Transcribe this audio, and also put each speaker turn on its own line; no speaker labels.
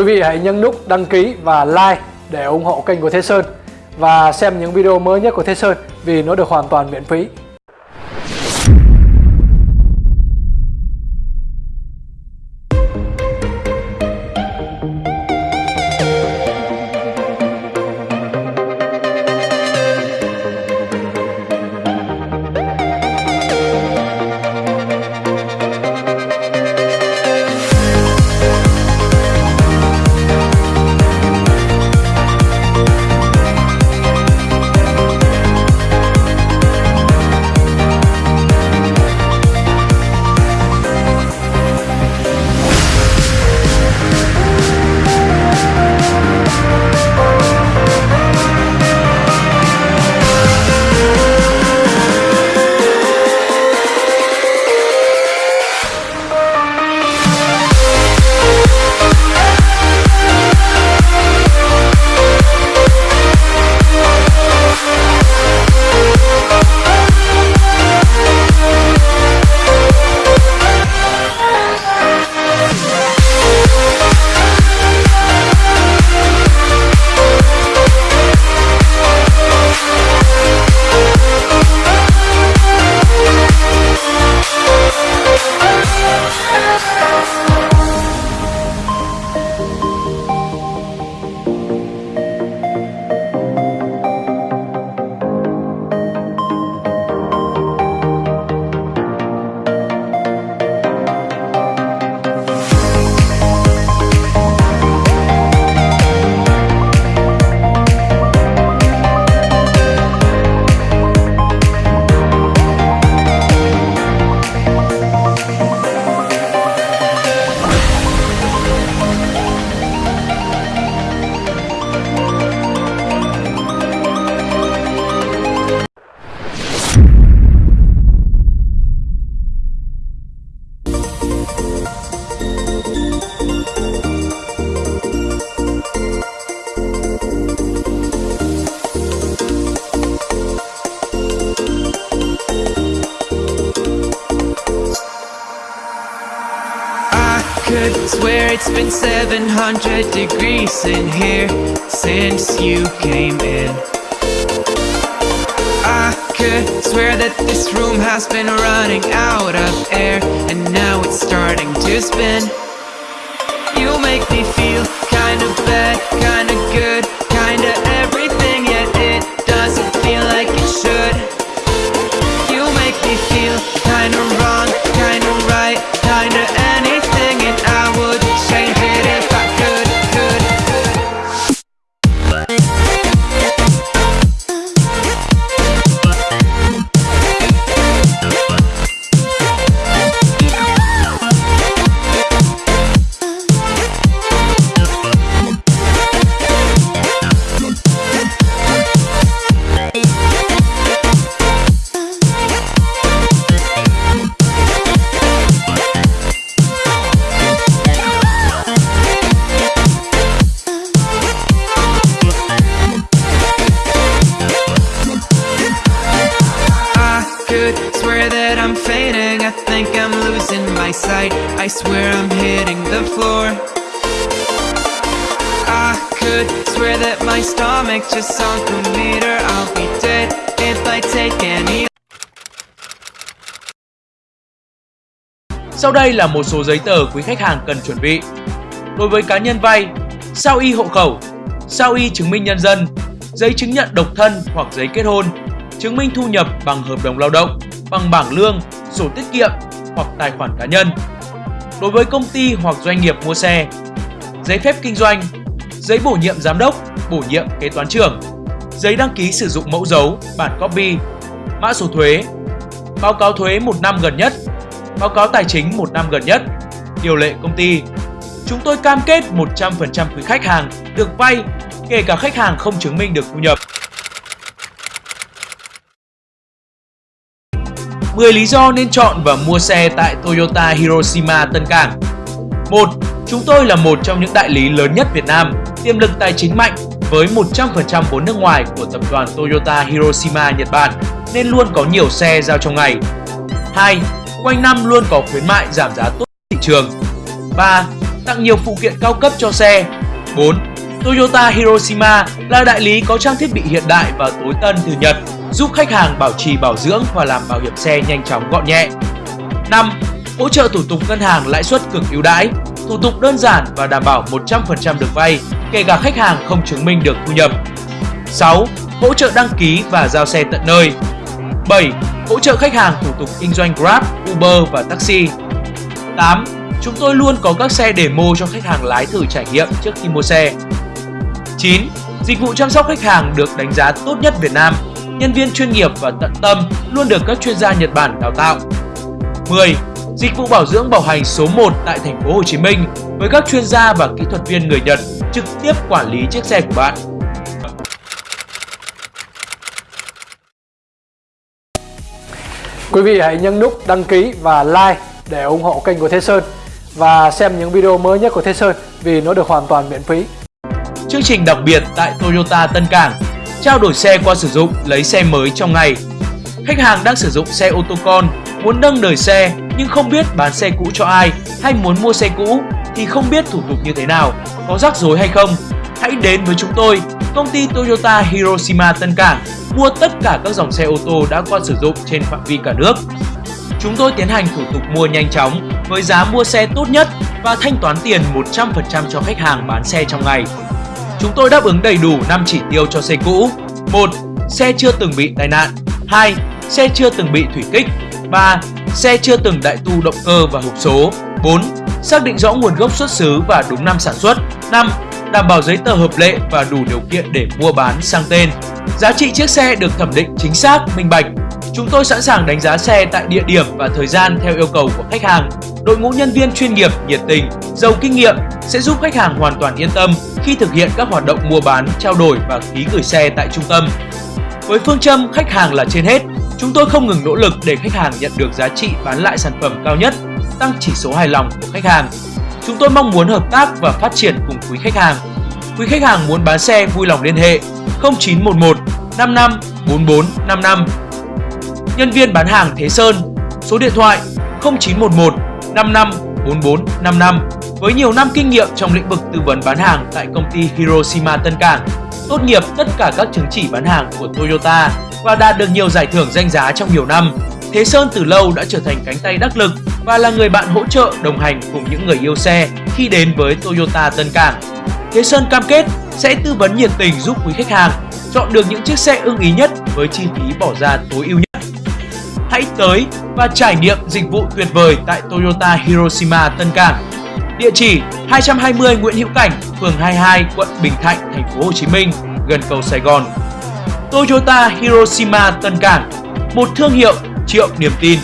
Quý vị hãy nhấn nút đăng ký và like để ủng hộ kênh của Thế Sơn và xem những video mới nhất của Thế Sơn vì nó được hoàn toàn miễn phí.
Could swear it's been 700 degrees in here since you came in. I could swear that this room has been running out of air And now it's starting to spin. You make me feel kinda bad, kinda I swear I'm hitting the floor I could swear that my stomach just sunk a meter I'll be dead if I take any
Sau đây là một số giấy tờ quý khách hàng cần chuẩn bị. Đối với cá nhân vay, sao y hộ khẩu, sao y chứng minh nhân dân, giấy chứng nhận độc thân hoặc giấy kết hôn, chứng minh thu nhập bằng hợp đồng lao động, bằng bảng lương, sổ tiết kiệm hoặc tài khoản cá nhân. Đối với công ty hoặc doanh nghiệp mua xe, giấy phép kinh doanh, giấy bổ nhiệm giám đốc, bổ nhiệm kế toán trưởng, giấy đăng ký sử dụng mẫu dấu, bản copy, mã số thuế, báo cáo thuế một năm gần nhất, báo cáo tài chính một năm gần nhất, điều lệ công ty. Chúng tôi cam kết 100% quý khách hàng được vay, kể cả khách hàng không chứng minh được thu nhập. 10 lý do nên chọn và mua xe tại Toyota Hiroshima Tân Cảng 1. Chúng tôi là một trong những đại lý lớn nhất Việt Nam, tiềm lực tài chính mạnh với 100% vốn nước ngoài của tập đoàn Toyota Hiroshima Nhật Bản nên luôn có nhiều xe giao trong ngày. 2. Quanh năm luôn có khuyến mại giảm giá tốt thị trường. 3. tặng nhiều phụ kiện cao cấp cho xe. 4. Toyota Hiroshima là đại lý có trang thiết bị hiện đại và tối tân từ Nhật, giúp khách hàng bảo trì bảo dưỡng và làm bảo hiểm xe nhanh chóng gọn nhẹ. 5. Hỗ trợ thủ tục ngân hàng lãi suất cực ưu đãi, thủ tục đơn giản và đảm bảo 100% được vay, kể cả khách hàng không chứng minh được thu nhập. 6. Hỗ trợ đăng ký và giao xe tận nơi. 7. Hỗ trợ khách hàng thủ tục kinh doanh Grab, Uber và taxi. 8. Chúng tôi luôn có các xe demo cho khách hàng lái thử trải nghiệm trước khi mua xe. 9. Dịch vụ chăm sóc khách hàng được đánh giá tốt nhất Việt Nam. Nhân viên chuyên nghiệp và tận tâm luôn được các chuyên gia Nhật Bản đào tạo. 10. Dịch vụ bảo dưỡng bảo hành số 1 tại thành phố Hồ Chí Minh với các chuyên gia và kỹ thuật viên người Nhật trực tiếp quản lý chiếc xe của bạn.
Quý vị hãy nhấn nút đăng ký và like để ủng hộ kênh của Thế Sơn và xem những video mới nhất của Thế Sơn vì nó được hoàn toàn miễn phí.
Chương trình đặc biệt tại Toyota Tân Cảng Trao đổi xe qua sử dụng, lấy xe mới trong ngày Khách hàng đang sử dụng xe ô tô con, muốn nâng đời xe nhưng không biết bán xe cũ cho ai hay muốn mua xe cũ thì không biết thủ tục như thế nào, có rắc rối hay không. Hãy đến với chúng tôi, công ty Toyota Hiroshima Tân Cảng mua tất cả các dòng xe ô tô đã qua sử dụng trên phạm vi cả nước. Chúng tôi tiến hành thủ tục mua nhanh chóng với giá mua xe tốt nhất và thanh toán tiền 100% cho khách hàng bán xe trong ngày. Chúng tôi đáp ứng đầy đủ 5 chỉ tiêu cho xe cũ. 1. Xe chưa từng bị tai nạn. 2. Xe chưa từng bị thủy kích. 3. Xe chưa từng đại tu động cơ và hộp số. 4. Xác định rõ nguồn gốc xuất xứ và đúng năm sản xuất. 5. Đảm bảo giấy tờ hợp lệ và đủ điều kiện để mua bán sang tên. Giá trị chiếc xe được thẩm định chính xác, minh bạch. Chúng tôi sẵn sàng đánh giá xe tại địa điểm và thời gian theo yêu cầu của khách hàng. Đội ngũ nhân viên chuyên nghiệp, nhiệt tình, giàu kinh nghiệm sẽ giúp khách hàng hoàn toàn yên tâm khi thực hiện các hoạt động mua bán, trao đổi và ký gửi xe tại trung tâm. Với phương châm khách hàng là trên hết, chúng tôi không ngừng nỗ lực để khách hàng nhận được giá trị bán lại sản phẩm cao nhất, tăng chỉ số hài lòng của khách hàng. Chúng tôi mong muốn hợp tác và phát triển cùng quý khách hàng. Quý khách hàng muốn bán xe vui lòng liên hệ 0911 55 44 55. Nhân viên bán hàng Thế Sơn, số điện thoại 0911 55 44 55 với nhiều năm kinh nghiệm trong lĩnh vực tư vấn bán hàng tại công ty Hiroshima Tân Cảng, tốt nghiệp tất cả các chứng chỉ bán hàng của Toyota và đạt được nhiều giải thưởng danh giá trong nhiều năm. Thế Sơn từ lâu đã trở thành cánh tay đắc lực và là người bạn hỗ trợ đồng hành cùng những người yêu xe khi đến với Toyota Tân Cảng. Thế Sơn cam kết sẽ tư vấn nhiệt tình giúp quý khách hàng chọn được những chiếc xe ưng ý nhất với chi phí bỏ ra tối ưu nhất. Hãy tới và trải nghiệm dịch vụ tuyệt vời tại Toyota Hiroshima Tân Cảng. Địa chỉ 220 Nguyễn Hữu Cảnh, phường 22, quận Bình Thạnh, thành phố Hồ Chí Minh, gần cầu Sài Gòn. Toyota Hiroshima Tân Cảng, một thương hiệu triệu niềm tin.